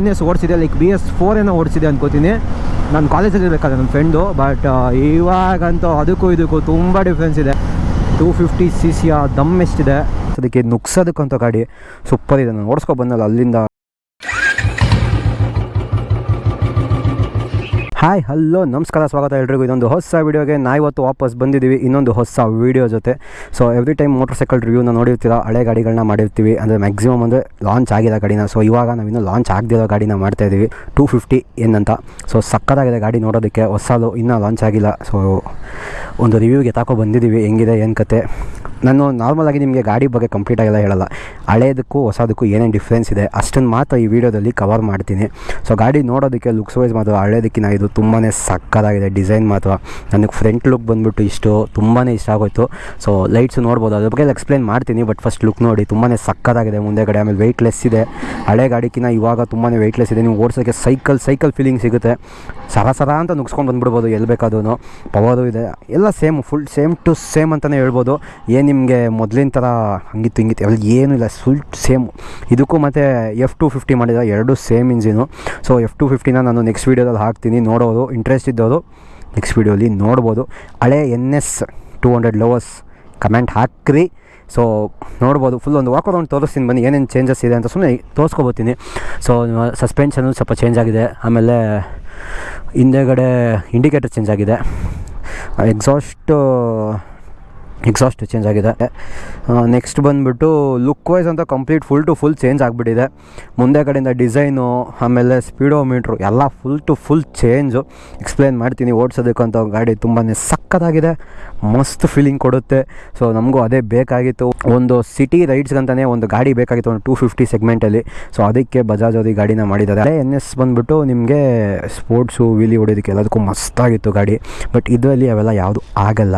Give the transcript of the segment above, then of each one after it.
N S ಓಡಿಸಿದೆ like B S four ಏನೋ ಓಡಿಸಿದೆ ಅನ್ಕೋತೀನಿ. ನಾನು ಕಾಲೇಜಲ್ಲಿ ಇರಬೇಕಾದ್ರೆ ನನ್ನ ಫ್ರೆಂಡು ಬಟ್ ಇವಾಗಂತೂ ಅದಕ್ಕೂ ಇದಕ್ಕೂ ತುಂಬ ಡಿಫ್ರೆನ್ಸ್ ಇದೆ. ಟೂ ಫಿಫ್ಟಿ ಸಿ ಸಿಯ ದಮ್ ಎಷ್ಟಿದೆ. ಅದಕ್ಕೆ ನುಗ್ಸೋದಕ್ಕಂತ ಗಾಡಿ ಸೂಪರ್ ಇದೆ. ನಾನು ಓಡಿಸ್ಕೊ ಬಂದಲ್ಲ ಅಲ್ಲಿಂದ. ಹಾಯ್, ಹಲೋ, ನಮಸ್ಕಾರ, ಸ್ವಾಗತ ಎಲ್ರಿಗೂ. ಇದೊಂದು ಹೊಸ ವೀಡಿಯೋಗೆ ನಾ ಇವತ್ತು ವಾಪಸ್ ಬಂದಿದ್ದೀವಿ. ಇನ್ನೊಂದು ಹೊಸ ವೀಡಿಯೋ ಜೊತೆ. So every time motor cycle ರಿವ್ಯೂನ ನೋಡಿರ್ತೀರ, ಹಳೆ ಗಾಡಿಗಳನ್ನ ಮಾಡಿರ್ತೀವಿ. ಅಂದರೆ ಮ್ಯಾಕ್ಸಿಮಮ್ ಅಂದರೆ ಲಾಂಚ್ ಆಗಿರೋ ಗಾಡಿನ. ಸೊ ಇವಾಗ ನಾವಿನ್ನೂ ಲಾಂಚ್ ಆಗದಿರೋ ಗಾಡಿನ ಮಾಡ್ತಾ ಇದ್ದೀವಿ ಟೂ ಫಿಫ್ಟಿ ಏನಂತ. ಸೊ ಸಕ್ಕತ್ತಾಗಿದೆ ಗಾಡಿ ನೋಡೋದಕ್ಕೆ. ಹೊಸದು ಇನ್ನೂ ಲಾಂಚ್ ಆಗಿಲ್ಲ. ಸೊ ಒಂದು ರಿವ್ಯೂಗೆ ತಾಕೋ ಬಂದಿದ್ದೀವಿ. ಹೆಂಗಿದೆ, ಏನು ಕತೆ? ನಾನು ನಾರ್ಮಲಾಗಿ ನಿಮಗೆ ಗಾಡಿ ಬಗ್ಗೆ ಕಂಪ್ಲೀಟಾಗೆಲ್ಲ ಹೇಳಲ್ಲ. ಹಳೇದಕ್ಕೂ ಹೊಸದಕ್ಕೂ ಏನೇನು ಡಿಫ್ರೆನ್ಸ್ ಇದೆ ಅಷ್ಟನ್ನು ಮಾತ್ರ ಈ ವಿಡಿಯೋದಲ್ಲಿ ಕವರ್ ಮಾಡ್ತೀನಿ. ಸೊ ಗಾಡಿ ನೋಡೋದಕ್ಕೆ ಲುಕ್ಸ್ ವೈಸ್ ಮಾತ್ರ ಹಳೇದಕ್ಕಿಂತ ಇದು ತುಂಬಾ ಸಕ್ಕತ್ತಾಗಿದೆ ಡಿಸೈನ್ ಮಾತ್ರ. ನನಗೆ ಫ್ರಂಟ್ ಲುಕ್ ಬಂದುಬಿಟ್ಟು ಇಷ್ಟು ತುಂಬಾ ಇಷ್ಟ ಆಗೋಯ್ತು. ಸೊ ಲೈಟ್ಸ್ ನೋಡ್ಬೋದು, ಅದ್ರ ಬಗ್ಗೆ ಎಕ್ಸ್ಪ್ಲೇನ್ ಮಾಡ್ತೀನಿ ಬಟ್ ಫಸ್ಟ್ ಲುಕ್ ನೋಡಿ ತುಂಬಾ ಸಕ್ಕತ್ತಾಗಿದೆ ಮುಂದೆಗಡೆ ಆಮೇಲೆ ವೆಯ್ಟ್ಲೆಸ್ ಇದೆ. ಹಳೆ ಗಾಡಿಕಿನ ಇವಾಗ ತುಂಬಾ ವೆಯ್ಟ್ಲೆಸ್ ಇದೆ, ನೀವು ಓಡಿಸೋಕ್ಕೆ ಸೈಕಲ್ ಸೈಕಲ್ ಫೀಲಿಂಗ್ ಸಿಗುತ್ತೆ. ಸರ ಸರ ಅಂತ ನುಗ್ಸ್ಕೊಂಡು ಬಂದ್ಬಿಡ್ಬೋದು, ಎಲ್ಲಿ ಬೇಕಾದ್ರೂ ಪವರು ಇದೆ, ಎಲ್ಲ same full same to same ಅಂತಲೇ ಹೇಳ್ಬೋದು. ಏನು ನಿಮಗೆ ಮೊದಲಿನ ಥರ ಹಂಗಿತ್ತು, ಹಿಂಗಿತ್ತು. ಎಲ್ಲ ಏನೂ ಇಲ್ಲ ಫುಲ್ ಸೇಮ್ ಇದಕ್ಕೂ ಮತ್ತು ಎಫ್ ಟು ಫಿಫ್ಟಿ ಮಾಡಿದ ಎರಡು same engine so F two ಫಿಫ್ಟಿನ ನಾನು ನೆಕ್ಸ್ಟ್ ವೀಡಿಯೋದಲ್ಲಿ ಹಾಕ್ತೀನಿ. ನೋಡೋದು ಇಂಟ್ರೆಸ್ಟ್ ಇದ್ದವರು ನೆಕ್ಸ್ಟ್ ವೀಡಿಯೋಲಿ ನೋಡ್ಬೋದು. ಹಳೆ N S two hundred lovers comment ಹಾಕ್ರಿ. ಸೊ ನೋಡ್ಬೋದು. ಫುಲ್ ಒಂದು ವಾಕ್ ಒಂದು ತೋರಿಸ್ತೀನಿ ಬನ್ನಿ, ಏನೇನು ಚೇಂಜಸ್ ಇದೆ ಅಂತ ಸುಮ್ಮನೆ ತೋರಿಸ್ಕೊಬೋತೀನಿ ಸೊ ಸಸ್ಪೆನ್ಷನು ಸ್ವಲ್ಪ ಚೇಂಜ್ ಆಗಿದೆ. ಆಮೇಲೆ ಹಿಂದೆಗಡೆ ಇಂಡಿಕೇಟರ್ ಚೇಂಜ್ ಆಗಿದೆ. ಎಕ್ಸಾಸ್ಟ್ ಎಕ್ಸಾಸ್ಟ್ ಚೇಂಜ್ ಆಗಿದೆ. ನೆಕ್ಸ್ಟ್ ಬಂದುಬಿಟ್ಟು ಲುಕ್ ವೈಸ್ ಅಂತ complete full to full change ಆಗಿಬಿಟ್ಟಿದೆ. ಮುಂದೆ ಕಡೆಯಿಂದ ಡಿಸೈನು ಆಮೇಲೆ ಸ್ಪೀಡೋಮೀಟ್ರು ಎಲ್ಲ full to full change explain ಮಾಡ್ತೀನಿ ಓಡಿಸೋದಕ್ಕಂತ ಗಾಡಿ ತುಂಬಾ ಸಕ್ಕತ್ತಾಗಿದೆ ಮಸ್ತ್ ಫೀಲಿಂಗ್ ಕೊಡುತ್ತೆ. ಸೊ ನಮಗೂ ಅದೇ ಬೇಕಾಗಿತ್ತು. ಒಂದು ಸಿಟಿ ರೈಡ್ಸ್ಗಂತಲೇ ಒಂದು ಗಾಡಿ ಬೇಕಾಗಿತ್ತು, ಒಂದು ಟೂ ಫಿಫ್ಟಿ ಸೆಗ್ಮೆಂಟಲ್ಲಿ ಸೊ ಅದಕ್ಕೆ ಬಜಾಜ್ ಅವ್ರಿಗೆ ಗಾಡಿನ ಮಾಡಿದ್ದಾರೆ. ಅದೇ ಎನ್ ಎಸ್ ಬಂದುಬಿಟ್ಟು ನಿಮಗೆ ಸ್ಪೋರ್ಟ್ಸು ವೀಲಿ ಹೊಡೋದಕ್ಕೆ ಎಲ್ಲದಕ್ಕೂ ಮಸ್ತಾಗಿತ್ತು ಗಾಡಿ. ಬಟ್ ಇದರಲ್ಲಿ ಅವೆಲ್ಲ ಯಾವುದು ಆಗಲ್ಲ.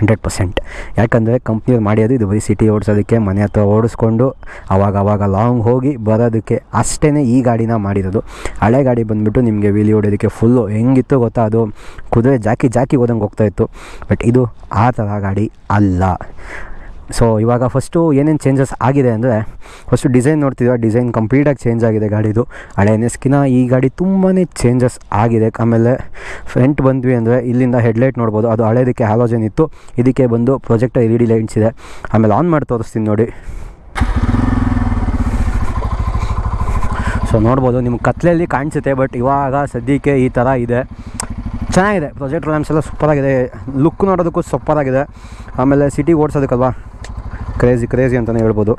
Hundred percent. ಯಾಕಂದರೆ ಕಂಪ್ನಿಯವ್ರು ಮಾಡಿಯೋದು ಇದು ಬರೀ ಸಿಟಿ ಓಡಿಸೋದಕ್ಕೆ, ಮನೆ ಹತ್ರ ಓಡಿಸ್ಕೊಂಡು ಅವಾಗ ಅವಾಗ ಲಾಂಗ್ ಹೋಗಿ ಬರೋದಕ್ಕೆ ಅಷ್ಟೇ ಈ ಗಾಡಿನ ಮಾಡಿರೋದು. ಹಳೆ ಗಾಡಿ ಬಂದುಬಿಟ್ಟು ನಿಮಗೆ ವೀಲಿ ಹೊಡೋದಕ್ಕೆ ಫುಲ್ಲು ಹೆಂಗಿತ್ತು ಗೊತ್ತಾ? ಅದು ಕುದುರೆ ಜಾಕಿ ಜಾಕಿ ಹೋದಂಗೆ ಹೋಗ್ತಾಯಿತ್ತು ಬಟ್ ಇದು ಆ ಥರ ಗಾಡಿ ಅಲ್ಲ. ಸೊ ಇವಾಗ ಫಸ್ಟು ಏನೇನು ಚೇಂಜಸ್ ಆಗಿದೆ ಅಂದರೆ ಫಸ್ಟು ಡಿಸೈನ್ ನೋಡ್ತಿದ್ವಿ ಡಿಸೈನ್ ಕಂಪ್ಲೀಟಾಗಿ ಚೇಂಜ್ ಆಗಿದೆ ಗಾಡಿದು. ಹಳೆ ಎನ್ ಎಸ್ಕಿನ ಈ ಗಾಡಿ ತುಂಬಾ ಚೇಂಜಸ್ ಆಗಿದೆ. ಆಮೇಲೆ ಫ್ರಂಟ್ ಬಂದ್ವಿ ಅಂದರೆ ಇಲ್ಲಿಂದ ಹೆಡ್ಲೈಟ್ ನೋಡ್ಬೋದು. ಅದು ಹಳೇದಕ್ಕೆ ಹ್ಯಾಲೋಜನ್ ಇತ್ತು. ಇದಕ್ಕೆ ಬಂದು project L E D lights ಇದೆ. ಆಮೇಲೆ ಆನ್ ಮಾಡಿ ತೋರಿಸ್ತೀನಿ ನೋಡಿ. ಸೊ ನೋಡ್ಬೋದು, ನಿಮ್ಗೆ ಕತ್ಲೆಯಲ್ಲಿ ಕಾಣಿಸುತ್ತೆ ಬಟ್ ಇವಾಗ ಸದ್ಯಕ್ಕೆ ಈ ಥರ ಇದೆ. ಚೆನ್ನಾಗಿದೆ. ಪ್ರೊಜೆಕ್ಟ್ ಲ್ಯಾಂಪ್ಸ್ ಎಲ್ಲ ಸೂಪರಾಗಿದೆ ಲುಕ್ ನೋಡೋದಕ್ಕೂ ಸೂಪರಾಗಿದೆ ಆಮೇಲೆ ಸಿಟಿ ಓಡಿಸೋದಕ್ಕಲ್ವಾ? ಕ್ರೇಜಿ ಕ್ರೇಜಿ ಅಂತಲೇ ಹೇಳ್ಬೋದು.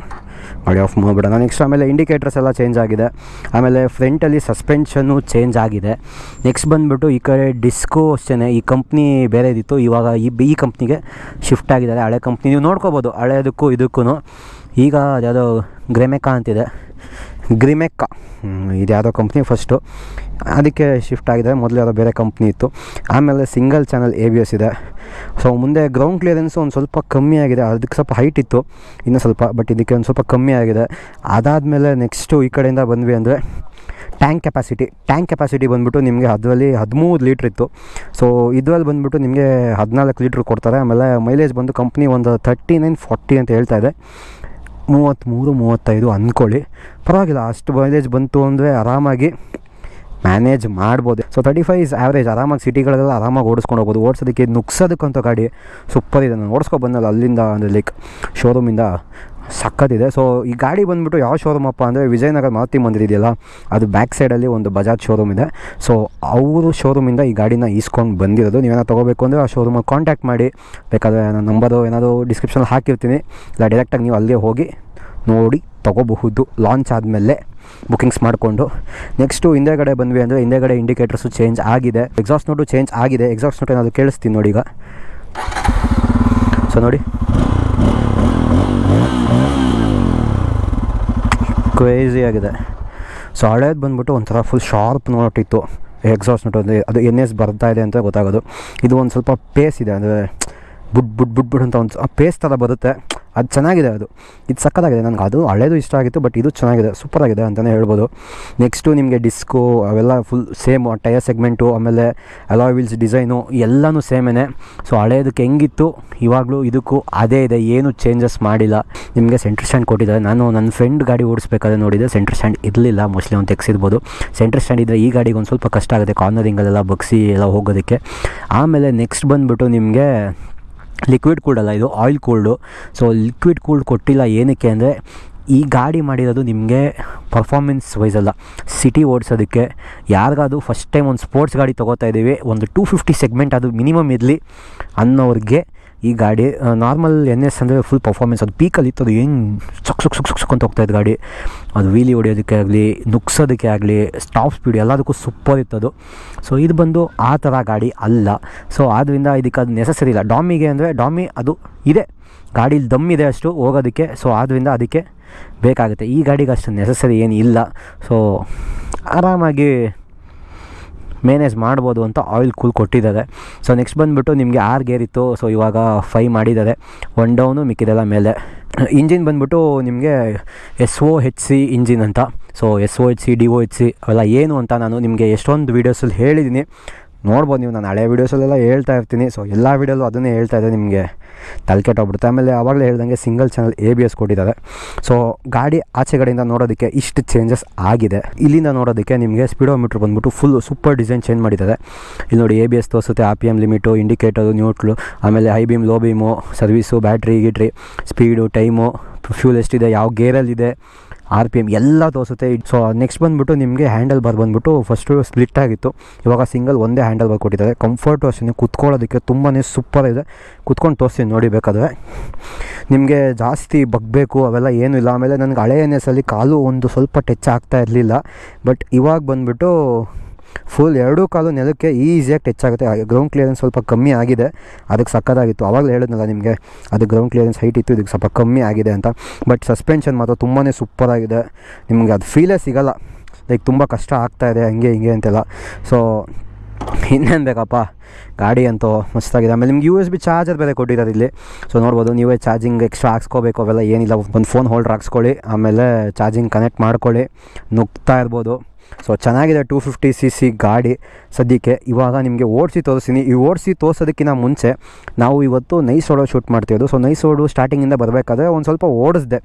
ಮಾಡಿ ಆಫ್ ಮಾಡಿಬಿಡೋಣ. ನೆಕ್ಸ್ಟ್ ಆಮೇಲೆ ಇಂಡಿಕೇಟರ್ಸ್ ಎಲ್ಲ ಚೇಂಜ್ ಆಗಿದೆ. ಆಮೇಲೆ ಫ್ರಂಟಲ್ಲಿ ಸಸ್ಪೆನ್ಷನ್ನು ಚೇಂಜ್ ಆಗಿದೆ. ನೆಕ್ಸ್ಟ್ ಬಂದುಬಿಟ್ಟು ಈ ಕಡೆ ಡಿಸ್ಕೋ ಅಷ್ಟೇ ಈ ಕಂಪ್ನಿ ಬೇರೆದಿತ್ತು ಇವಾಗ ಈ ಈ ಕಂಪ್ನಿಗೆ ಶಿಫ್ಟ್ ಆಗಿದ್ದಾರೆ. ಹಳೆ ಕಂಪ್ನಿ ನೀವು ನೋಡ್ಕೋಬೋದು. ಹಳೆಯದಕ್ಕೂ ಇದಕ್ಕೂ ಈಗ ಅದ್ಯಾವುದೋ ಗ್ರೆಮೆಕಾ ಅಂತಿದೆ. ಗ್ರಿಮೆಕ್ಕ. ಇದು ಯಾವುದೋ ಕಂಪ್ನಿ ಫಸ್ಟು. ಅದಕ್ಕೆ ಶಿಫ್ಟ್ ಆಗಿದೆ ಮೊದಲು ಯಾವುದೋ ಬೇರೆ ಕಂಪ್ನಿ ಇತ್ತು. ಆಮೇಲೆ single channel A B S ಇದೆ. ಸೊ, ಮುಂದೆ ಗ್ರೌಂಡ್ ಕ್ಲಿಯರೆನ್ಸು ಒಂದು ಸ್ವಲ್ಪ ಕಮ್ಮಿ ಆಗಿದೆ. ಅದಕ್ಕೆ ಸ್ವಲ್ಪ ಹೈಟ್ ಇತ್ತು. ಇನ್ನೂ ಸ್ವಲ್ಪ ಬಟ್ ಇದಕ್ಕೆ ಒಂದು ಸ್ವಲ್ಪ ಕಮ್ಮಿ ಆಗಿದೆ. ಅದಾದಮೇಲೆ ನೆಕ್ಸ್ಟು ಈ ಕಡೆಯಿಂದ ಬಂದ್ವಿ ಅಂದರೆ ಟ್ಯಾಂಕ್ ಕೆಪಾಸಿಟಿ ಟ್ಯಾಂಕ್ ಕೆಪಾಸಿಟಿ ಬಂದುಬಿಟ್ಟು ನಿಮಗೆ ಅದರಲ್ಲಿ ಹದಿಮೂರು ಲೀಟ್ರ್ ಇತ್ತು. ಸೊ ಇದರಲ್ಲಿ ಬಂದುಬಿಟ್ಟು ನಿಮಗೆ ಹದಿನಾಲ್ಕು ಲೀಟ್ರ್ ಕೊಡ್ತಾರೆ. ಆಮೇಲೆ ಮೈಲೇಜ್ ಬಂದು ಕಂಪ್ನಿ ಒಂದು ತರ್ಟಿ ನೈನ್ ಫಾರ್ಟಿ ಅಂತ ಹೇಳ್ತಾ ಇದೆ. ಮೂವತ್ತ್ಮೂರು, ಮೂವತ್ತೈದು ಅಂದ್ಕೊಳ್ಳಿ. ಪರವಾಗಿಲ್ಲ, ಅಷ್ಟು ಮೈಲೇಜ್ ಬಂತು ಅಂದರೆ ಆರಾಮಾಗಿ ಮ್ಯಾನೇಜ್ ಮಾಡ್ಬೋದು. So thirty five is average ಆರಾಮಾಗಿ ಸಿಟಿಗಳಲ್ಲೆಲ್ಲ ಆರಾಮಾಗಿ ಓಡಿಸ್ಕೊಂಡು ಹೋಗ್ಬೋದು. ಓಡಿಸೋದಕ್ಕೆ ನುಗ್ಸೋದಕ್ಕಂತ ಗಾಡಿ ಸೂಪರ್ ಇದೆ. ನಾನು ಓಡಿಸ್ಕೊ ಬಂದಲ್ಲ ಅಲ್ಲಿಂದ, ಅಂದರೆ ಲೈಕ್ ಶೋರೂಮಿಂದ ಸಕ್ಕತ್ತಿದೆ ಸೊ ಈ ಗಾಡಿ ಬಂದುಬಿಟ್ಟು ಯಾವ ಶೋರೂಮ್ ಅಪ್ಪ ಅಂದರೆ ವಿಜಯನಗರ ಮಾತಿ ಮಂದಿರ ಇದೆಯಲ್ಲ ಅದು ಬ್ಯಾಕ್ ಸೈಡಲ್ಲಿ ಒಂದು ಬಜಾಜ್ ಶೋರೂಮ್ ಇದೆ. ಸೊ ಅವರು ಶೋರೂಮಿಂದ ಈ ಗಾಡಿನ ಈಸ್ಕೊಂಡು ಬಂದಿರೋದು. ನೀವೇನೋ ತೊಗೋಬೇಕು ಅಂದರೆ ಆ ಶೋರೂಮಲ್ಲಿ ಕಾಂಟ್ಯಾಕ್ಟ್ ಮಾಡಿ. ಬೇಕಾದರೆ ನನ್ನ ನಂಬರು ಏನಾದರೂ ಡಿಸ್ಕ್ರಿಪ್ಷನಲ್ಲಿ ಹಾಕಿರ್ತೀನಿ. ಇಲ್ಲ ಡೈರೆಕ್ಟಾಗಿ ನೀವು ಅಲ್ಲೇ ಹೋಗಿ ನೋಡಿ ತೊಗೋಬಹುದು. ಲಾಂಚ್ ಆದಮೇಲೆ ಬುಕಿಂಗ್ಸ್ ಮಾಡಿಕೊಂಡು. ನೆಕ್ಸ್ಟು ಹಿಂದೆಗಡೆ ಬಂದ್ವಿ ಅಂದರೆ ಹಿಂದೆಗಡೆ ಇಂಡಿಕೇಟರ್ಸು ಚೇಂಜ್ ಆಗಿದೆ. ಎಕ್ಸಾಸ್ಟ್ ನೋಟು ಚೇಂಜ್ ಆಗಿದೆ. ಎಕ್ಸಾಸ್ಟ್ ನೋಟ್ ಏನಾದರೂ ಕೇಳಿಸ್ತೀನಿ ನೋಡಿ ಈಗ. ಸೊ ನೋಡಿ. ಕ್ರೇಜಿ ಆಗಿದೆ. ಸೊ ಹಳೇದು ಬಂದ್ಬಿಟ್ಟು ಒಂಥರ ಫುಲ್ ಶಾರ್ಪ್ ನೋಟಿತ್ತು ಎಕ್ಸಾಸ್ಟ್ ನೋಟ್ ಅಂದರೆ ಅದು ಎನ್ ಎಸ್ ಬರ್ತಾ ಇದೆ ಅಂತ ಗೊತ್ತಾಗೋದು. ಇದು ಒಂದು ಸ್ವಲ್ಪ ಪೇಸ್ ಇದೆ, ಅಂದರೆ ಬುಡ್ ಬುಡ್ ಬುಡ್ ಬುಡ್ ಅಂತ ಒಂದು ಪೇಸ್ ಥರ ಬರುತ್ತೆ. ಅದು ಚೆನ್ನಾಗಿದೆ ಅದು. ಇದು ಸಕ್ಕತ್ತಾಗಿದೆ ನನಗೆ ಅದು ಹಳೇದು ಇಷ್ಟ ಆಗಿತ್ತು, ಬಟ್ ಇದು ಚೆನ್ನಾಗಿದೆ. ಸೂಪರಾಗಿದೆ ಅಂತಲೇ ಹೇಳ್ಬೋದು. ನೆಕ್ಸ್ಟು ನಿಮಗೆ ಡಿಸ್ಕು ಅವೆಲ್ಲ ಫುಲ್ ಸೇಮ್ ಟಯರ್ ಸೆಗ್ಮೆಂಟು ಆಮೇಲೆ ಅಲಾಯ್ ವೀಲ್ಸ್ ಡಿಸೈನು ಎಲ್ಲನೂ ಸೇಮೇನೆ. ಸೊ ಹಳೇದಕ್ಕೆ ಹೆಂಗಿತ್ತು? ಇವಾಗಲೂ ಇದಕ್ಕೂ ಅದೇ ಇದೆ. ಏನು ಚೇಂಜಸ್ ಮಾಡಿಲ್ಲ. ನಿಮಗೆ ಸೆಂಟ್ರ್ ಸ್ಟ್ಯಾಂಡ್ ಕೊಟ್ಟಿದ್ದಾರೆ. ನಾನು ನನ್ನ ಫ್ರೆಂಡ್ ಗಾಡಿ ಓಡಿಸ್ಬೇಕಾದ್ರೆ ನೋಡಿದೆ ಸೆಂಟ್ರ್ ಸ್ಟ್ಯಾಂಡ್ ಇರಲಿಲ್ಲ. ಮೋಸ್ಟ್ಲಿ ಅವ್ನು ತೆಗೆಸಿರ್ಬೋದು. ಸೆಂಟ್ರ್ ಸ್ಟ್ಯಾಂಡ್ ಇದ್ದರೆ ಈ ಗಾಡಿಗೆ ಒಂದು ಸ್ವಲ್ಪ ಕಷ್ಟ ಆಗುತ್ತೆ. ಕಾರ್ನರಿಂಗಲ್ಲೆಲ್ಲ ಬಗ್ಸಿ ಎಲ್ಲ ಹೋಗೋದಕ್ಕೆ. ಆಮೇಲೆ ನೆಕ್ಸ್ಟ್ ಬಂದುಬಿಟ್ಟು ನಿಮಗೆ ಲಿಕ್ವಿಡ್ ಕೂಲ್ಡ್ ಅಲ್ಲ, ಇದು oil cooled so liquid cooled ಕೊಟ್ಟಿಲ್ಲ ಏನಕ್ಕೆ ಅಂದರೆ, ಈ ಗಾಡಿ ಮಾಡಿರೋದು ನಿಮಗೆ ಪರ್ಫಾರ್ಮೆನ್ಸ್ ವೈಸ್ ಅಲ್ಲ. ಸಿಟಿ ಓಡಿಸೋದಕ್ಕೆ ಯಾರಿಗಾದ್ರು ಫಸ್ಟ್ ಟೈಮ್ ಒಂದು ಸ್ಪೋರ್ಟ್ಸ್ ಗಾಡಿ ತೊಗೋತಾ ಇದ್ದೀವಿ ಒಂದು ಟೂ ಫಿಫ್ಟಿ ಸೆಗ್ಮೆಂಟ್ ಅದು ಮಿನಿಮಮ್ ಇರಲಿ ಅನ್ನೋರಿಗೆ ಈ ಗಾಡಿ ನಾರ್ಮಲ್ ಎನ್ ಎಸ್ ಅಂದರೆ ಫುಲ್ ಪರ್ಫಾರ್ಮೆನ್ಸ್ ಅದು ಪೀಕಲ್ಲಿ ಇತ್ತು, ಅದು ಏನು ಸುಕ್ ಸುಕ್ ಸುಕ್ ಸುಕ್ ಸುಕ್ ಅಂತ ಹೋಗ್ತಾಯಿತ್ತು ಗಾಡಿ. ಅದು ವೀಲಿ ಹೊಡೆಯೋದಕ್ಕೆ ಆಗಲಿ, ನುಗ್ಸೋದಕ್ಕೆ ಆಗಲಿ ಸ್ಟಾಪ್ ಸ್ಪೀಡ್ ಎಲ್ಲದಕ್ಕೂ ಸೂಪರ್ ಇತ್ತು ಅದು. ಸೊ ಇದು ಬಂದು ಆ ಥರ ಗಾಡಿ ಅಲ್ಲ. ಸೊ ಆದ್ದರಿಂದ ಇದಕ್ಕೆ ಅದು ನೆಸಸರಿ ಇಲ್ಲ. ಡಾಮಿಗೆ ಅಂದರೆ ಡಾಮಿ ಅದು ಇದೆ. ಗಾಡೀಲಿ ದಮ್ ಇದೆ ಅಷ್ಟು ಹೋಗೋದಕ್ಕೆ. ಸೊ ಆದ್ದರಿಂದ ಅದಕ್ಕೆ ಬೇಕಾಗುತ್ತೆ. ಈ ಗಾಡಿಗೆ ಅಷ್ಟು ನೆಸಸರಿ ಏನು ಇಲ್ಲ ಸೊ ಆರಾಮಾಗಿ ಮೇನೇಜ್ ಮಾಡ್ಬೋದು ಅಂತ ಆಯಿಲ್ ಕೂಲ್ ಕೊಟ್ಟಿದ್ದಾರೆ. ಸೊ ನೆಕ್ಸ್ಟ್ ಬಂದುಬಿಟ್ಟು ನಿಮಗೆ ಆರ್ ಗೇರ್ ಇತ್ತು. ಸೊ ಇವಾಗ ಫೈ ಮಾಡಿದ್ದಾರೆ. ಒನ್ ಡೌನು ಮಿಕ್ಕಿದೆಲ್ಲ ಮೇಲೆ. ಇಂಜಿನ್ ಬಂದುಬಿಟ್ಟು ನಿಮಗೆ S O H C engine ಅಂತ. So S O H C D O H C ಅವೆಲ್ಲ ಏನು ಅಂತ ನಾನು ನಿಮಗೆ ಎಷ್ಟೊಂದು ವೀಡಿಯೋಸಲ್ಲಿ ಹೇಳಿದ್ದೀನಿ ನೋಡ್ಬೋದು ನೀವು, ನಾನು ಹಳೆ ವೀಡಿಯೋಸಲ್ಲೆಲ್ಲ ಹೇಳ್ತಾ ಇರ್ತೀನಿ. ಸೊ ಎಲ್ಲ ವೀಡಿಯೋಲ್ಲೂ ಅದನ್ನೇ ಹೇಳ್ತಾ ಇದೆ ನಿಮಗೆ. ತಲೆ ಕೆಟ್ಟೋಗ್ಬಿಡುತ್ತೆ. ಆಮೇಲೆ ಆವಾಗಲೇ ಹೇಳ್ದಂಗೆ single channel A B S ಕೊಟ್ಟಿದ್ದಾರೆ. ಸೊ ಗಾಡಿ ಆಚೆ ಕಡೆಯಿಂದ ನೋಡೋದಕ್ಕೆ ಇಷ್ಟು ಚೇಂಜಸ್ ಆಗಿದೆ. ಇಲ್ಲಿಂದ ನೋಡೋದಕ್ಕೆ ನಿಮಗೆ ಸ್ಪೀಡೋಮೀಟ್ರ್ ಬಂದ್ಬಿಟ್ಟು ಫುಲ್ ಸೂಪರ್ ಡಿಸೈನ್ ಚೇಂಜ್ ಮಾಡಿದ್ದಾರೆ. ಇಲ್ಲಿ ನೋಡಿ ಎ ಬಿ ಎಸ್ ತೋರಿಸುತ್ತೆ. ಆ P M limit indicator neutral ಆಮೇಲೆ high beam low beam service battery ಗಿಟ್ರಿ speed time fuel ಎಷ್ಟಿದೆ, ಯಾವ ಗೇರಲ್ಲಿದೆ ಆರ್ ಪಿ ಎಂ ಎಲ್ಲ ತೋರಿಸುತ್ತೆ. ಸೊ ನೆಕ್ಸ್ಟ್ ಬಂದುಬಿಟ್ಟು ನಿಮಗೆ ಹ್ಯಾಂಡಲ್ ಬಾರ್ ಬಂದ್ಬಿಟ್ಟು ಫಸ್ಟು ಸ್ಪ್ಲಿಟ್ ಆಗಿತ್ತು. ಇವಾಗ ಸಿಂಗಲ್ ಒಂದೇ ಹ್ಯಾಂಡಲ್ ಬಾರ್ ಕೊಟ್ಟಿದ್ದಾರೆ. ಕಂಫರ್ಟು ಅಷ್ಟೇ ಕುತ್ಕೊಳ್ಳೋದಕ್ಕೆ ತುಂಬಾ ಸೂಪರ್ ಇದೆ. ಕುತ್ಕೊಂಡು ತೋರಿಸ್ತೀನಿ ನೋಡಿ ಬೇಕಾದರೆ. ನಿಮಗೆ ಜಾಸ್ತಿ ಬಗ್ಬೇಕು ಅವೆಲ್ಲ ಏನೂ ಇಲ್ಲ. ಆಮೇಲೆ ನನಗೆ ಹಳೆಯ ನೆಸಲ್ಲಿ ಕಾಲು ಒಂದು ಸ್ವಲ್ಪ ಟಚ್ ಆಗ್ತಾ ಇರಲಿಲ್ಲ. ಬಟ್ ಇವಾಗ ಬಂದುಬಿಟ್ಟು ಫುಲ್ ಎರಡೂ ಕಾಲು ನೆಲಕ್ಕೆ ಈಸಿಯಾಗಿ ಟಚ್ ಆಗುತ್ತೆ. ಗ್ರೌಂಡ್ ಕ್ಲಿಯರೆನ್ಸ್ ಸ್ವಲ್ಪ ಕಮ್ಮಿ ಆಗಿದೆ. ಅದಕ್ಕೆ ಸಕ್ಕತ್ತಾಗಿತ್ತು. ಆವಾಗಲೇ ಹೇಳಿದ್ನಲ್ಲ ನಿಮಗೆ, ಅದು ಗ್ರೌಂಡ್ ಕ್ಲಿಯರೆನ್ಸ್ ಹೈಟ್ ಇತ್ತು, ಇದಕ್ಕೆ ಸ್ವಲ್ಪ ಕಮ್ಮಿ ಆಗಿದೆ ಅಂತ. ಬಟ್ ಸಸ್ಪೆನ್ಷನ್ ಮಾತ್ರ ತುಂಬಾ ಸೂಪರಾಗಿದೆ ನಿಮಗೆ ಅದು ಫೀಲೇ ಸಿಗಲ್ಲ. ಲೈಕ್ ತುಂಬ ಕಷ್ಟ ಆಗ್ತಾಯಿದೆ ಹಂಗೆ ಹಿಂಗೆ ಅಂತೆಲ್ಲ. ಸೊ ಇನ್ನೇನು ಬೇಕಪ್ಪ ಗಾಡಿ ಅಂತೂ ಮಸ್ತಾಗಿದೆ. ಆಮೇಲೆ ನಿಮ್ಗೆ ಯು ಎಸ್ ಬಿ ಚಾರ್ಜರ್ ಬೇರೆ ಕೊಟ್ಟಿದ್ದಾರೆ ಇಲ್ಲಿ. ಸೊ ನೋಡ್ಬೋದು, ನೀವೇ ಚಾರ್ಜಿಂಗ್ ಎಕ್ಸ್ಟ್ರಾ ಹಾಕ್ಸ್ಕೋಬೇಕು, ಅವೆಲ್ಲ ಏನಿಲ್ಲ. ಒಂದು ಫೋನ್ ಹೋಲ್ಡ್ರ್ ಹಾಕ್ಸ್ಕೊಳ್ಳಿ, ಆಮೇಲೆ ಚಾರ್ಜಿಂಗ್ ಕನೆಕ್ಟ್ ಮಾಡ್ಕೊಳ್ಳಿ. ನುಗ್ತಾ ಇರ್ಬೋದು. ಸೊ ಚೆನ್ನಾಗಿದೆ ಟೂ ಫಿಫ್ಟಿ ಸಿ ಸಿ ಗಾಡಿ ಸದ್ಯಕ್ಕೆ. ಇವಾಗ ನಿಮಗೆ ಓಡಿಸಿ ತೋರಿಸ್ತೀನಿ. ಈ ಓಡಿಸಿ ತೋರಿಸೋದಕ್ಕಿಂತ ಮುಂಚೆ ನಾವು ಇವತ್ತು ನೈಸ್ ಓಡೋ ಶೂಟ್ ಮಾಡ್ತಿದ್ದು ಸೊ ನೈಸ್ ಓಡು ಸ್ಟಾರ್ಟಿಂಗಿಂದ ಬರಬೇಕಾದ್ರೆ ಒಂದು ಸ್ವಲ್ಪ ಓಡಿಸ್ದೆ.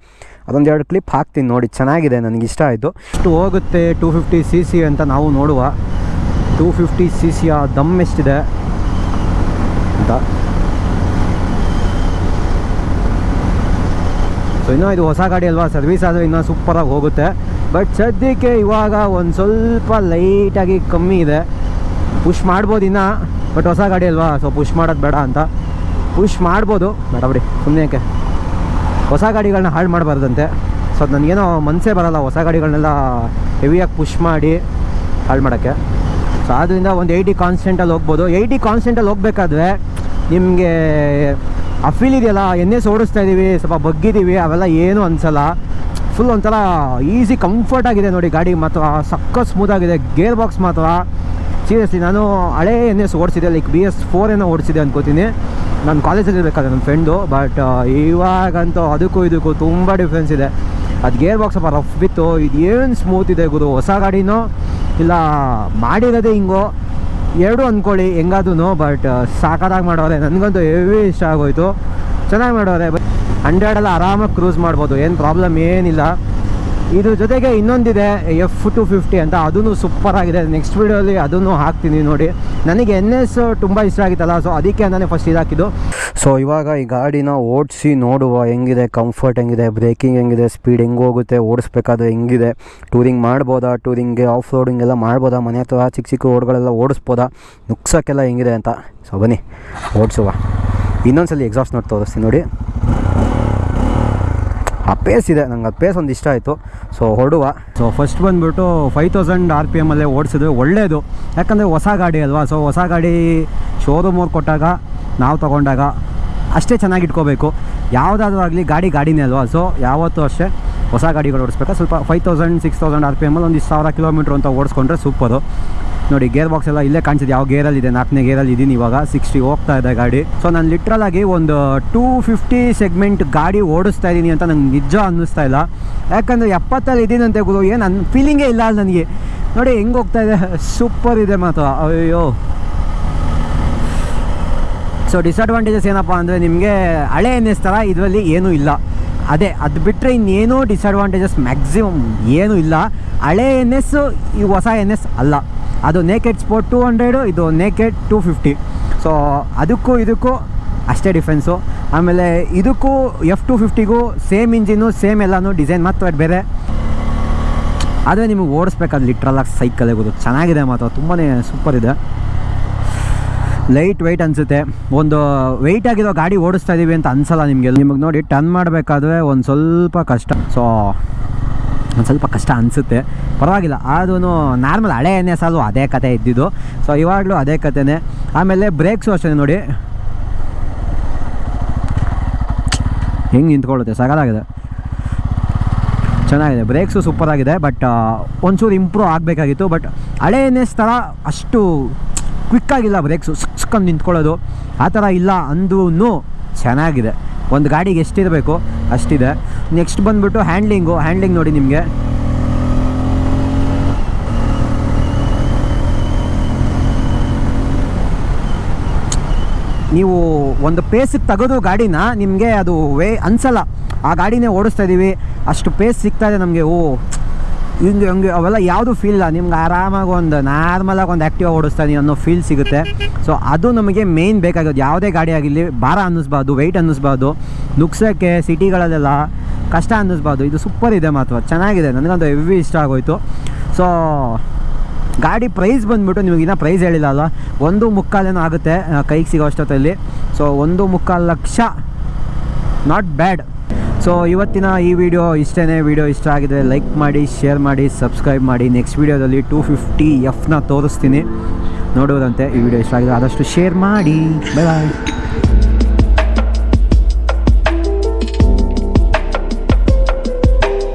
ಅದೊಂದು ಎರಡು ಕ್ಲಿಪ್ ಹಾಕ್ತೀನಿ ನೋಡಿ. ಚೆನ್ನಾಗಿದೆ, ನನಗೆ ಇಷ್ಟ ಆಯಿತು. ಎಷ್ಟು ಹೋಗುತ್ತೆ ಟೂ ಫಿಫ್ಟಿ ಸಿ ಸಿ ಅಂತ ನಾವು ನೋಡುವ. ಟೂ ಫಿಫ್ಟಿ ಸಿ ಸಿಯ ದಮ್ ಎಷ್ಟಿದೆ? ಅಂತ ಸೊ ಇನ್ನೂ ಇದು ಹೊಸ ಗಾಡಿ ಅಲ್ವಾ? ಸರ್ವಿಸ್ ಆದರೆ ಇನ್ನೂ ಸೂಪರಾಗಿ ಹೋಗುತ್ತೆ. ಬಟ್ ಸದ್ಯಕ್ಕೆ ಇವಾಗ ಒಂದು ಸ್ವಲ್ಪ ಲೈಟಾಗಿ ಕಮ್ಮಿ ಇದೆ. ಪುಷ್ ಮಾಡ್ಬೋದು ಇನ್ನೂ ಬಟ್ ಹೊಸ ಗಾಡಿ ಅಲ್ವಾ? ಸೊ ಪುಷ್ ಮಾಡೋದು ಬೇಡ ಅಂತ. ಪುಷ್ ಮಾಡ್ಬೋದು. ಬೇಡ ಬಿಡಿ ಸುಮ್ಮನೆ ಹೊಸ ಗಾಡಿಗಳನ್ನ ಹಾಳು ಮಾಡಬಾರ್ದಂತೆ. ಸೊ ನನಗೇನೋ ಮನಸ್ಸೇ ಬರಲ್ಲ. ಹೊಸ ಗಾಡಿಗಳನ್ನೆಲ್ಲ ಹೆವಿಯಾಗಿ ಪುಷ್ ಮಾಡಿ ಹಾಳು ಮಾಡೋಕ್ಕೆ. ಸೊ ಆದ್ದರಿಂದ ಒಂದು ಏಯ್ಟಿ ಕಾನ್ಸ್ಟೆಂಟಲ್ಲಿ ಹೋಗ್ಬೋದು. ಏಯ್ಟಿ ಕಾನ್ಸ್ಟೆಂಟಲ್ಲಿ ಹೋಗ್ಬೇಕಾದ್ರೆ ನಿಮಗೆ ಅಫೀಲ್ ಫೀಲ್ ಇದೆಯಲ್ಲ ಎನ್ ಎಸ್ ಓಡಿಸ್ತಾ ಇದ್ದೀವಿ ಸ್ವಲ್ಪ ಬಗ್ಗಿದ್ದೀವಿ ಅವೆಲ್ಲ ಏನೂ ಅನಿಸಲ್ಲ. ಫುಲ್ ಒಂಥರ ಈಸಿ ಕಂಫರ್ಟ್ ಆಗಿದೆ ನೋಡಿ ಗಾಡಿ ಮಾತ್ರ. ಸಕ್ಕ ಸ್ಮೂತಾಗಿದೆ ಗೇರ್ ಬಾಕ್ಸ್ ಮಾತ್ರ. ಸೀರಿಯಸ್ಲಿ ನಾನು ಹಳೇ ಎನ್ ಎಸ್ ಓಡಿಸಿದೆ ಲೈಕ್ ಬಿ ಎಸ್ ಫೋರ್ ಏನೋ ಓಡಿಸಿದೆ ಅನ್ಕೋತೀನಿ. ನಾನು ಕಾಲೇಜಲ್ಲಿ ಇರಬೇಕಾದ್ರೆ ನನ್ನ ಫ್ರೆಂಡು ಬಟ್ ಇವಾಗಂತೂ ಅದಕ್ಕೂ ಇದಕ್ಕೂ ತುಂಬ ಡಿಫ್ರೆನ್ಸ್ ಇದೆ. ಅದು ಗೇರ್ ಬಾಕ್ಸ್ ಸ್ವಲ್ಪ ರಫ್ ಬಿತ್ತು. ಇದು ಏನು ಸ್ಮೂತ್ ಇದೆ ಗುರು? ಹೊಸ ಗಾಡಿನೋ ಇಲ್ಲ, ಮಾಡಿರೋದೇ ಹಿಂಗೋ. ಎರಡು ಅಂದ್ಕೊಳ್ಳಿ ಹೆಂಗಾದೂ ಬಟ್ ಸಾಕಾದಾಗಿ ಮಾಡೋರೆ. ನನಗಂತೂ ಹೆವಿ ಇಷ್ಟ ಆಗೋಯ್ತು. ಚೆನ್ನಾಗಿ ಮಾಡೋರೆ ಬಟ್ ಹಂಡ್ರೆಡಲ್ಲಿ ಆರಾಮಾಗಿ ಕ್ರೂಸ್ ಮಾಡ್ಬೋದು. ಏನು ಪ್ರಾಬ್ಲಮ್ ಏನಿಲ್ಲ. ಇದ್ರ ಜೊತೆಗೆ ಇನ್ನೊಂದಿದೆ ಎಫ್ ಟು ಫಿಫ್ಟಿ ಅಂತ. ಅದೂ ಸೂಪರ್ ಆಗಿದೆ ನೆಕ್ಸ್ಟ್ ವೀಡಿಯೋಲಿ ಅದನ್ನು ಹಾಕ್ತೀನಿ ನೋಡಿ. ನನಗೆ ಎನ್ ಎಸ್ ತುಂಬ ಇಷ್ಟ ಆಗಿತ್ತಲ್ಲ ಸೊ ಅದಕ್ಕೆ ಅಂತಲೇ ಫಸ್ಟ್ ಇದಾಕಿದ್ದು ಸೊ ಇವಾಗ ಈ ಗಾಡಿನ ಓಡಿಸಿ ನೋಡುವ ಹೆಂಗಿದೆ ಕಂಫರ್ಟ್ ಹೆಂಗಿದೆ ಬ್ರೇಕಿಂಗ್ ಹೆಂಗಿದೆ ಸ್ಪೀಡ್ ಹೆಂಗೆ ಹೋಗುತ್ತೆ, ಓಡಿಸ್ಬೇಕಾದ್ರೆ ಹೆಂಗಿದೆ ಟೂರಿಂಗ್ ಮಾಡ್ಬೋದಾ ಟೂರಿಂಗ್ಗೆ ಆಫ್ ರೋಡಿಂಗ್ ಎಲ್ಲ ಮಾಡ್ಬೋದಾ, ಮನೆ ಹತ್ರ ಚಿಕ್ಕ ಚಿಕ್ಕ ರೋಡ್ಗಳೆಲ್ಲ ಓಡಿಸ್ಬೋದಾ ನುಗ್ಸೋಕ್ಕೆಲ್ಲ ಹೆಂಗಿದೆ ಅಂತ. ಸೊ ಬನ್ನಿ, ಓಡಿಸುವ. ಇನ್ನೊಂದ್ಸಲಿ ಎಕ್ಸಾಸ್ಟ್ ನೋಡಿ ತೋರಿಸ್ತೀನಿ ನೋಡಿ. ಆ ಪೇಸ್ ಇದೆ, ನಂಗೆ ಅದು ಪೇಸ್ ಒಂದು ಇಷ್ಟ ಆಯಿತು. ಸೊ ಹೊಡುವ ಸೊ ಫಸ್ಟ್ ಬಂದುಬಿಟ್ಟು ಫೈವ್ ತೌಸಂಡ್ ಆರ್ ಪಿ ಎಮ್ಮಲ್ಲೇ ಓಡಿಸಿದ್ರೆ ಒಳ್ಳೆಯದು ಯಾಕಂದರೆ ಹೊಸ ಗಾಡಿ ಅಲ್ವಾ? ಸೊ ಹೊಸ ಗಾಡಿ ಶೋರೂಮ್ ಅವ್ರು ಕೊಟ್ಟಾಗ, ನಾವು ತೊಗೊಂಡಾಗ ಅಷ್ಟೇ ಚೆನ್ನಾಗಿ ಇಟ್ಕೋಬೇಕು. ಯಾವುದಾದ್ರೂ ಆಗಲಿ ಗಾಡಿ ಗಾಡಿನೇ ಅಲ್ವಾ? ಸೊ ಯಾವತ್ತೂ ಅಷ್ಟೇ ಹೊಸ ಗಾಡಿಗಳು ಓಡಿಸ್ಬೇಕಾ? ಸ್ವಲ್ಪ five thousand six thousand R P ಎಮಲ್ಲಿ ಒಂದು ಇಷ್ಟು ಸಾವಿರ ಕಿಲೋಮೀಟ್ರ್ ಅಂತ ಓಡಿಸ್ಕೊಂಡ್ರೆ ಸೂಪರು ನೋಡಿ ಗೇರ್ ಬಾಕ್ಸ್ ಎಲ್ಲ ಇಲ್ಲೇ ಕಾಣಿಸಿದೆ. ಯಾವ ಗೇರಲ್ಲಿ ಇದೆ? ನಾಲ್ಕನೇ ಗೇರಲ್ಲಿ ಇದೀನಿ ಇವಾಗ. ಸಿಕ್ಸ್ಟಿ ಹೋಗ್ತಾ ಇದೆ ಗಾಡಿ. ಸೊ ನಾನು ಲಿಟ್ರಲ್ ಆಗಿ ಒಂದು ಟೂ ಫಿಫ್ಟಿ ಸೆಗ್ಮೆಂಟ್ ಗಾಡಿ ಓಡಿಸ್ತಾ ಇದ್ದೀನಿ ಅಂತ ನಂಗೆ ನಿಜ ಅನ್ನಿಸ್ತಾ ಇಲ್ಲ. ಯಾಕಂದರೆ ಎಪ್ಪತ್ತಲ್ಲಿ ಇದ್ದೀನಂತೆ ಗುರು. ಏನು ನನ್ನ ಫೀಲಿಂಗೇ ಇಲ್ಲ ಅಲ್ಲಿ ನನಗೆ. ನೋಡಿ, ಹೆಂಗೆ ಹೋಗ್ತಾ ಇದೆ? ಸೂಪರ್ ಇದೆ ಮಾತ್ರ. ಅಯ್ಯೋ. ಸೊ ಡಿಸ್ಅಡ್ವಾಂಟೇಜಸ್ ಏನಪ್ಪ ಅಂದರೆ ನಿಮಗೆ ಹಳೆ ಎಸ್ ಥರ ಇದರಲ್ಲಿ ಏನೂ ಇಲ್ಲ. ಅದೇ, ಅದು ಬಿಟ್ಟರೆ ಇನ್ನೇನೂ ಡಿಸ್ಅಡ್ವಾಂಟೇಜಸ್ ಮ್ಯಾಕ್ಸಿಮಮ್ ಏನೂ ಇಲ್ಲ. ಹಳೆ ಎನ್ ಎಸ್ ಈ ಹೊಸ ಎನ್ ಎಸ್ ಅಲ್ಲ. ಅದು ನೇಕೆಡ್ ಸ್ಪೋರ್ಟ್ ಟೂ ಹಂಡ್ರೆಡು ಇದು ನೇಕೆಡ್ ಟೂ ಫಿಫ್ಟಿ ಸೊ ಅದಕ್ಕೂ ಇದಕ್ಕೂ ಅಷ್ಟೇ ಡಿಫ್ರೆನ್ಸು ಆಮೇಲೆ ಇದಕ್ಕೂ ಎಫ್ ಟು ಫಿಫ್ಟಿಗೂ ಸೇಮ್ ಇಂಜಿನು ಸೇಮ್ ಎಲ್ಲನೂ ಡಿಸೈನ್ ಮಾತ್ರ ಬೇರೆ. ಆದರೆ ನಿಮಗೆ ಓಡಿಸ್ಬೇಕಾದ್ರೆ ಲಿಟ್ರಲಾಗಿ ಸೈಕಲ್ ಆಗೋದು ಚೆನ್ನಾಗಿದೆ ಮಾತ್ರ ತುಂಬಾ ಸೂಪರ್ ಇದೆ. ಲೈಟ್ ವೆಯ್ಟ್ ಅನಿಸುತ್ತೆ. ಒಂದು ವೆಯ್ಟ್ ಆಗಿರೋ ಗಾಡಿ ಓಡಿಸ್ತಾ ಇದ್ದೀವಿ ಅಂತ ಅನ್ಸಲ್ಲ ನಿಮಗೆ. ನಿಮಗೆ ನೋಡಿ ಟರ್ನ್ ಮಾಡಬೇಕಾದ್ರೆ ಒಂದು ಸ್ವಲ್ಪ ಕಷ್ಟ. ಸೊ ಒಂದು ಸ್ವಲ್ಪ ಕಷ್ಟ ಅನಿಸುತ್ತೆ. ಪರವಾಗಿಲ್ಲ ಅದೂ ನಾರ್ಮಲ್ ಹಳೆ ಎಣ್ಣೆ ಸಾಲು ಅದೇ ಕತೆ ಇದ್ದಿದ್ದು. ಸೊ ಇವಾಗಲೂ ಅದೇ ಕತೆನೇ. ಆಮೇಲೆ ಬ್ರೇಕ್ಸು ಅಷ್ಟೇ ನೋಡಿ. ಹೆಂಗೆ ನಿಂತ್ಕೊಳ್ಳುತ್ತೆ ಸಗಲಾಗಿದೆ ಚೆನ್ನಾಗಿದೆ ಬ್ರೇಕ್ಸು ಸೂಪರ್ ಆಗಿದೆ ಬಟ್ ಒಂಚೂರು ಇಂಪ್ರೂವ್ ಆಗಬೇಕಾಗಿತ್ತು ಬಟ್ ಹಳೆ ಎನ್ ಎಸ್ ಅಷ್ಟು ಕ್ವಿಕ್ಕಾಗಿಲ್ಲ ಬ್ರೇಕ್ಸು ಸಿಕ್ಸ್ಕೊಂಡು ನಿಂತ್ಕೊಳ್ಳೋದು. ಆ ಥರ ಇಲ್ಲ ಅಂದೂ ಚೆನ್ನಾಗಿದೆ. ಒಂದು ಗಾಡಿಗೆ ಎಷ್ಟಿರಬೇಕು, ಅಷ್ಟಿದೆ. ನೆಕ್ಸ್ಟ್ ಬಂದುಬಿಟ್ಟು ಹ್ಯಾಂಡ್ಲಿಂಗು ಹ್ಯಾಂಡ್ಲಿಂಗ್ ನೋಡಿ ನಿಮಗೆ. ನೀವು ಒಂದು ಪೇಸಿಗೆ ತೆಗೆದು ಗಾಡಿನ ನಿಮಗೆ ಅದು ವೇ ಅನ್ಸಲ್ಲ. ಆ ಗಾಡಿನೇ ಓಡಿಸ್ತಾ ಇದ್ದೀವಿ ಅಷ್ಟು ಪೇಸ್ ಸಿಗ್ತಾ ಇದೆ ನಮಗೆ. ಓ ಹಿಂಗೆ ಹಂಗೆ ಅವೆಲ್ಲ ಯಾವುದು ಫೀಲ್ ಇಲ್ಲ. ನಿಮ್ಗೆ ಆರಾಮಾಗಿ ಒಂದು ನಾರ್ಮಲಾಗಿ ಒಂದು ಆ್ಯಕ್ಟಿವ್ ಓಡಿಸ್ತಾ ಇದೀನಿ ಅನ್ನೋ ಫೀಲ್ ಸಿಗುತ್ತೆ. ಸೊ ಅದು ನಮಗೆ ಮೇಯ್ನ್ ಬೇಕಾಗೋದು ಯಾವುದೇ ಗಾಡಿ ಆಗಿರಲಿ, ಭಾರ ಅನ್ನಿಸ್ಬಾರ್ದು ವೆಯ್ಟ್ ಅನ್ನಿಸ್ಬಾರ್ದು ನುಗ್ಸೋಕ್ಕೆ ಸಿಟಿಗಳಲ್ಲೆಲ್ಲ ಕಷ್ಟ ಅನ್ನಿಸ್ಬಾರ್ದು. ಇದು ಸೂಪರ್ ಇದೆ ಮಾತ್ರ. ಚೆನ್ನಾಗಿದೆ. ನನಗಂತೂ ಹೆವಿ ಇಷ್ಟ ಆಗೋಯ್ತು. ಸೊ ಗಾಡಿ ಪ್ರೈಸ್ ಬಂದುಬಿಟ್ಟು ನಿಮಗೆ ಇನ್ನೂ ಪ್ರೈಸ್ ಹೇಳಿಲ್ಲ ಅಲ್ಲ ಒಂದು ಮುಕ್ಕಾಲೇನೋ ಆಗುತ್ತೆ ಕೈಗೆ ಸಿಗೋ ಅಷ್ಟೊತ್ತಲ್ಲಿ. ಸೊ ಒಂದು ಮುಕ್ಕಾಲು ಲಕ್ಷ. ನಾಟ್ ಬ್ಯಾಡ್ ಸೊ ಇವತ್ತಿನ ಈ ವಿಡಿಯೋ ಇಷ್ಟೇ ವಿಡಿಯೋ ಇಷ್ಟ ಆಗಿದ್ರೆ ಲೈಕ್ ಮಾಡಿ ಶೇರ್ ಮಾಡಿ ಸಬ್ಸ್ಕ್ರೈಬ್ ಮಾಡಿ. ನೆಕ್ಸ್ಟ್ ವಿಡಿಯೋದಲ್ಲಿ ಟೂ ಫಿಫ್ಟಿ ಎಫ್ನ ತೋರಿಸ್ತೀನಿ. ನೋಡುವುದಂತೆ ಈ ವಿಡಿಯೋ ಇಷ್ಟ ಆಗಿದೆ ಆದಷ್ಟು ಶೇರ್ ಮಾಡಿ. ಬಾಯ್ ಬಾಯ್